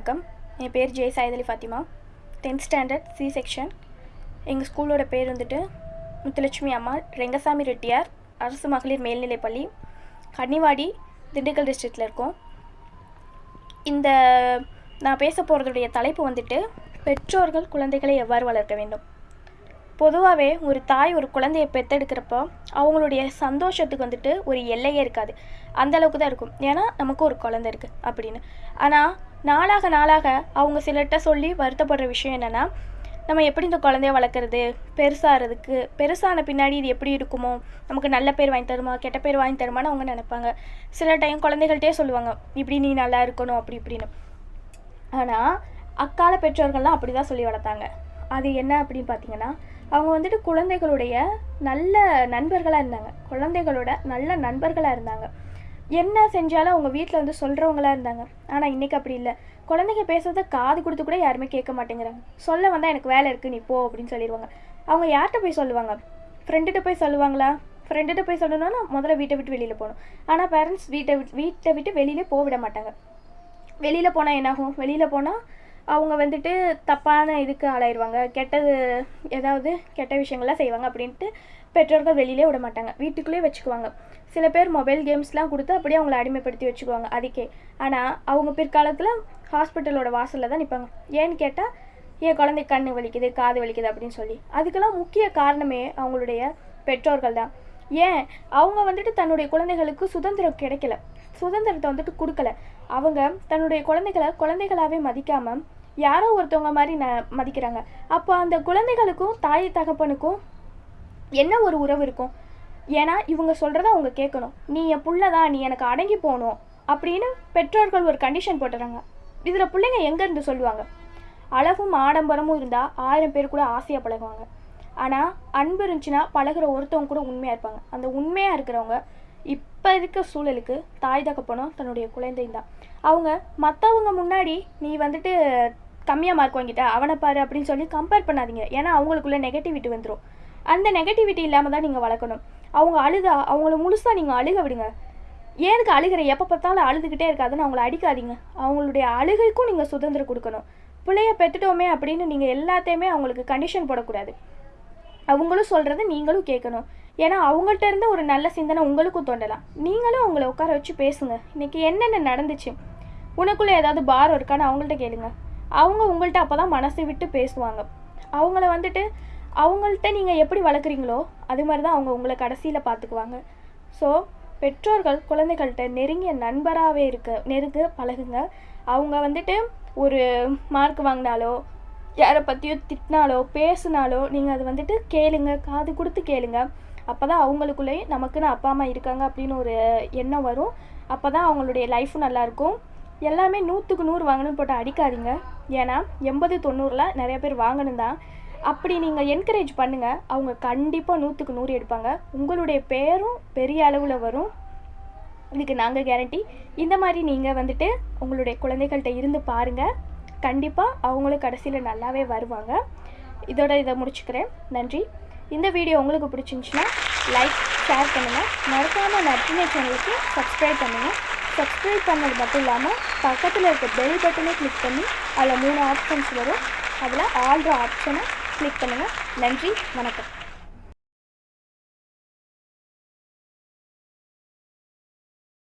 வணக்கம். என் பேர் J சாயதலி Fathima. Tenth standard C section எங்கள் ஸ்கூலோட பேர் வந்துட்டு முத்துலட்சுமி அம்மா ரெங்கசாமி ரெட்டியார் அரசு மகளிர் மேல்நிலைப்பள்ளி கன்னிவாடி திண்டுக்கல் டிஸ்ட்ரிக்டில் இருக்கோம். இந்த நான் பேச போகிறதுடைய தலைப்பு வந்துட்டு பெற்றோர்கள் குழந்தைகளை எவ்வாறு வளர்க்க வேண்டும்? பொதுவாகவே ஒரு தாய் ஒரு குழந்தைய பெற்றெடுக்கிறப்போ அவங்களுடைய சந்தோஷத்துக்கு வந்துட்டு ஒரு எல்லையே இருக்காது. அந்தளவுக்கு தான் இருக்கும். ஏன்னா நமக்கு ஒரு குழந்தை இருக்குது அப்படின்னு. ஆனால் நாளாக நாளாக அவங்க சிலர்கிட்ட சொல்லி வருத்தப்படுற விஷயம் என்னென்னா நம்ம எப்படி இந்த குழந்தைய வளர்க்குறது? பெருசாகிறதுக்கு பெருசான பின்னாடி இது எப்படி இருக்குமோ? நமக்கு நல்ல பேர் வாங்கி தருமா? கெட்ட பேர் வாங்கி தருமான்னு அவங்க நினைப்பாங்க. சில டைம் குழந்தைகள்கிட்டே சொல்லுவாங்க இப்படி நீ நல்லா இருக்கணும் அப்படி இப்படின்னு. ஆனால் அக்கால பெற்றோர்கள்லாம் அப்படி தான் சொல்லி வளர்த்தாங்க. அது என்ன அப்படின்னு பார்த்தீங்கன்னா அவங்க வந்துட்டு குழந்தைகளுடைய நல்ல நண்பர்களாக இருந்தாங்க. குழந்தைகளோட நல்ல நண்பர்களாக இருந்தாங்க. என்ன செஞ்சாலும் அவங்க வீட்டில் வந்து சொல்கிறவங்களா இருந்தாங்க. ஆனால் இன்றைக்கி அப்படி இல்லை. குழந்தைங்க பேசுகிறத காது கொடுத்து கூட யாருமே கேட்க மாட்டேங்கிறாங்க. சொல்ல வந்தால் எனக்கு வேலை இருக்குது நீ போ அப்படின்னு சொல்லிடுவாங்க அவங்க யார்கிட்ட போய் சொல்லுவாங்க? ஃப்ரெண்டுகிட்ட போய் சொல்லுவாங்களா? ஃப்ரெண்டுகிட்ட போய் சொல்லணும்னா முதல்ல வீட்டை விட்டு வெளியில் போகணும். ஆனால் பேரண்ட்ஸ் வீட்டை விட்டு வீட்டை விட்டு வெளியிலே போக விட மாட்டாங்க. வெளியில் போனால் என்னாகும்? வெளியில் போனால் அவங்க வந்துட்டு தப்பான இதுக்கு ஆளாயிடுவாங்க கெட்டது ஏதாவது கெட்ட விஷயங்கள்லாம் செய்வாங்க அப்படின்ட்டு பெற்றோர்கள் வெளியிலே விட மாட்டாங்க. வீட்டுக்குள்ளேயே வச்சுக்குவாங்க. சில பேர் மொபைல் கேம்ஸ்லாம் கொடுத்து அப்படியே அவங்கள அடிமைப்படுத்தி வச்சுக்குவாங்க. அதுக்கே. ஆனால் அவங்க பிற்காலத்தில் ஹாஸ்பிட்டலோட வாசலில் தான் நிற்பாங்க ஏன்னு கேட்டால் என் குழந்தை கண்ணு வலிக்குது காது வலிக்குது அப்படின்னு சொல்லி. அதுக்கெல்லாம் முக்கிய காரணமே அவங்களுடைய பெற்றோர்கள் தான். ஏன்? அவங்க வந்துட்டு தன்னுடைய குழந்தைகளுக்கு சுதந்திரம் கிடைக்கல. சுதந்திரத்தை வந்துட்டு கொடுக்கல. அவங்க தன்னுடைய குழந்தைகளை குழந்தைகளாகவே மதிக்காமல் யாரோ ஒருத்தவங்க மாதிரி ந மதிக்கிறாங்க. அப்போ அந்த குழந்தைகளுக்கும் தாய் தகப்பனுக்கும் என்ன ஒரு உறவு இருக்கும்? ஏன்னா இவங்க சொல்கிறத அவங்க கேட்கணும். நீ என் புள்ள தான் நீ எனக்கு அடங்கி போகணும் அப்படின்னு பெற்றோர்கள் ஒரு கண்டிஷன் போட்டுறாங்க. இதில் பிள்ளைங்க எங்கேருந்து சொல்லுவாங்க? அளவும் ஆடம்பரமும் இருந்தால் ஆயிரம் பேர் கூட ஆசையாக பழகுவாங்க. ஆனால் அன்பு இருந்துச்சுன்னா பழகுற ஒருத்தவங்க கூட உண்மையாக இருப்பாங்க. அந்த உண்மையாக இருக்கிறவங்க இப்போ இருக்க சூழலுக்கு தாய் தகப்பனும் தன்னுடைய குழந்தையும் தான். அவங்க மற்றவங்க முன்னாடி நீ வந்துட்டு கம்மியாக மார்க் வாங்கிட்டா அவனை பாரு அப்படின்னு சொல்லி கம்பேர் பண்ணாதீங்க. ஏன்னா அவங்களுக்குள்ள நெகட்டிவிட்டி வந்துடும் அந்த நெகட்டிவிட்டி இல்லாமல் தான் நீங்கள் வளர்க்கணும். அவங்க அழுதா அவங்கள முழுசாக நீங்கள் அழுக விடுங்க. ஏதுக்கு அழுகிற? எப்போ பார்த்தாலும் அழுதுகிட்டே இருக்காதுன்னு அவங்கள அடிக்காதீங்க. அவங்களுடைய அழுகைக்கும் நீங்கள் சுதந்திரம் கொடுக்கணும். பிள்ளைய பெற்றுட்டோமே அப்படின்னு நீங்கள் எல்லாத்தையுமே அவங்களுக்கு கண்டிஷன் போடக்கூடாது. அவங்களும் சொல்கிறத நீங்களும் கேட்கணும். ஏன்னா அவங்கள்ட்ட இருந்து ஒரு நல்ல சிந்தனை உங்களுக்கும் தோண்டலாம் நீங்களும் அவங்கள உட்கார வச்சு பேசுங்க. இன்றைக்கி என்னென்ன நடந்துச்சு? உனக்குள்ளே ஏதாவது பாரம் இருக்கான்னு அவங்கள்ட்ட கேளுங்க. அவங்க உங்கள்கிட்ட அப்போ தான் மனசை விட்டு பேசுவாங்க. அவங்கள வந்துட்டு அவங்கள்ட்ட நீங்கள் எப்படி வளர்க்குறீங்களோ அது மாதிரி தான் அவங்க உங்களை கடைசியில் பார்த்துக்குவாங்க ஸோ பெற்றோர்கள் குழந்தைகள்கிட்ட நெருங்கிய நண்பராகவே இருக்க நெருங்க பழகுங்க. அவங்க வந்துட்டு ஒரு மார்க் வாங்கினாலோ யாரை பற்றியோ திட்டினாலோ பேசினாலோ நீங்கள் அது வந்துட்டு கேளுங்க காது கொடுத்து கேளுங்க. அப்போ தான் அவங்களுக்குள்ளேயும் நமக்குன்னு அப்பா அம்மா இருக்காங்க அப்படின்னு ஒரு எண்ணம் வரும். அப்போ தான் அவங்களுடைய லைஃப்பும் நல்லாயிருக்கும் எல்லாமே நூற்றுக்கு நூறு வாங்கணும்னு போட்டு அடிக்காதீங்க. ஏன்னா எண்பது தொண்ணூறில் நிறைய பேர் வாங்கணும் தான். அப்படி நீங்கள் என்கரேஜ் பண்ணுங்கள் அவங்க கண்டிப்பாக நூற்றுக்கு நூறு எடுப்பாங்க. உங்களுடைய பேரும் பெரிய அளவில் வரும். இதுக்கு நாங்கள் கேரண்டி இந்த மாதிரி நீங்கள் வந்துட்டு உங்களுடைய குழந்தைகள்கிட்ட இருந்து பாருங்கள் கண்டிப்பாக அவங்களும் கடைசியில் நல்லாவே வருவாங்க. இதோட இதை முடிச்சுக்கிறேன். நன்றி. இந்த வீடியோ உங்களுக்கு பிடிச்சிருந்துச்சுன்னா லைக் ஷேர் பண்ணுங்கள் மறக்காமல் நற்றினை சேனலுக்கு சப்ஸ்கிரைப் பண்ணுங்கள் சப்ஸ்கிரைப் பண்ணது மட்டும் இல்லாமல் பக்கத்தில் இருக்க பெல் பட்டனை கிளிக் பண்ணி அதில் மூணு ஆப்ஷன்ஸ் வரும். அதில் ஆல்ட்ரு ஆப்ஷனை கிளிக் பண்ணுங்கள் நன்றி வணக்கம்.